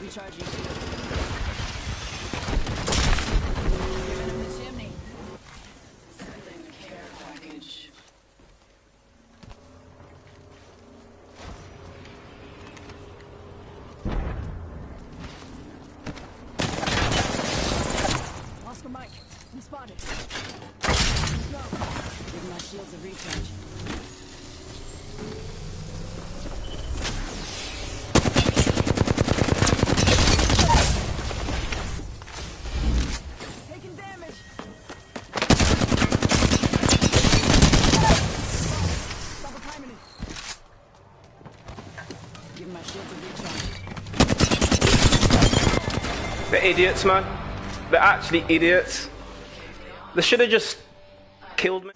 Recharging package. Oscar Mike, I'm spotted. Let's go. Give my shields a recharge. Give my. They're idiots, man. They're actually idiots. They should have just killed me.